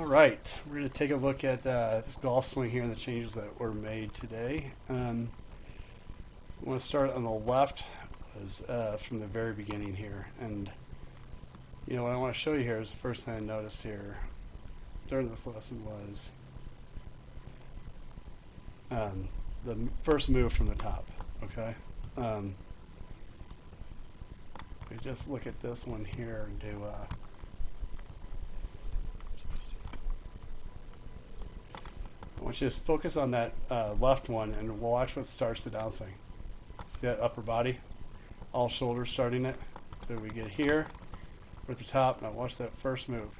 All right, we're going to take a look at uh, this golf swing here and the changes that were made today. Um, I want to start on the left was uh, from the very beginning here, and you know what I want to show you here is the first thing I noticed here during this lesson was um, the first move from the top. Okay, um, we just look at this one here and do. Uh, want you to focus on that uh, left one and watch what starts the downswing. See that upper body? All shoulders starting it. So we get here, we're at the top. Now watch that first move.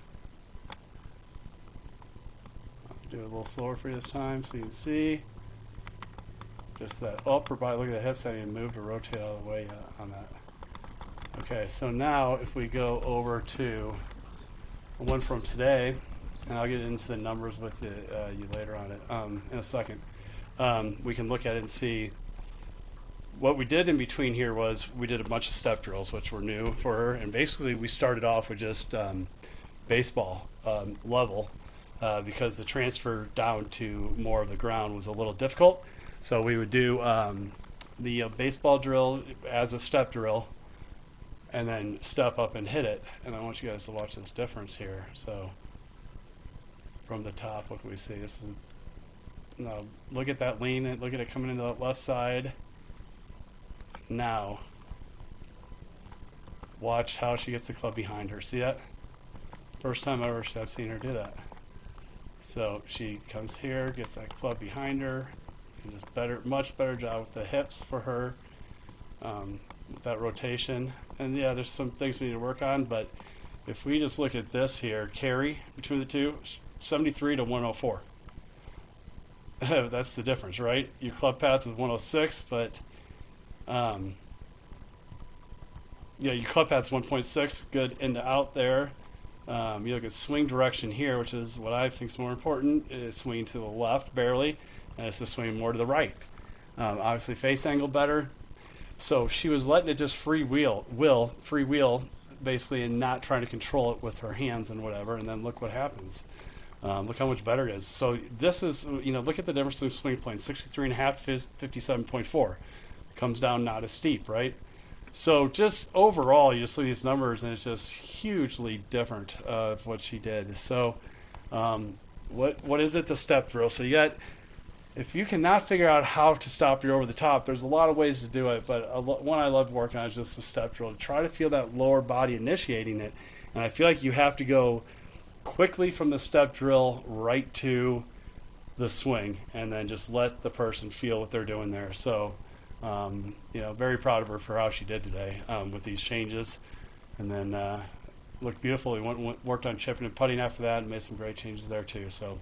I'll do it a little slower for you this time so you can see. Just that upper body. Look at the hips. I need to move to rotate all the way uh, on that. Okay, so now if we go over to one from today, and I'll get into the numbers with you, uh, you later on it um, in a second. Um, we can look at it and see what we did in between here was we did a bunch of step drills, which were new for her, and basically we started off with just um, baseball um, level uh, because the transfer down to more of the ground was a little difficult. So we would do um, the uh, baseball drill as a step drill, and then step up and hit it. And I want you guys to watch this difference here. So from the top, what we see? This is no. Look at that lean. and Look at it coming into the left side. Now, watch how she gets the club behind her. See that? First time ever I've seen her do that. So she comes here, gets that club behind her, and just better, much better job with the hips for her. Um, that rotation, and yeah, there's some things we need to work on, but if we just look at this here, carry between the two, 73 to 104. That's the difference, right? Your club path is 106, but um, yeah, your club path is 1.6, good in to out there. Um, you look at swing direction here, which is what I think is more important. Is swinging to the left barely, and it's to swing more to the right. Um, obviously, face angle better. So she was letting it just free wheel, will free wheel, basically, and not trying to control it with her hands and whatever. And then look what happens. Um, look how much better it is. So this is, you know, look at the difference in swing plane, 63 and a half, 57.4. Comes down not as steep, right? So just overall, you just see these numbers, and it's just hugely different uh, of what she did. So um, what what is it? The step drill. So you got, if you cannot figure out how to stop your over the top, there's a lot of ways to do it. But a, one I love working on is just the step drill. Try to feel that lower body initiating it, and I feel like you have to go quickly from the step drill right to the swing and then just let the person feel what they're doing there. So, um, you know, very proud of her for how she did today um, with these changes. And then uh, looked beautiful. We went, went, worked on chipping and putting after that and made some great changes there too. So,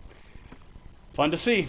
fun to see.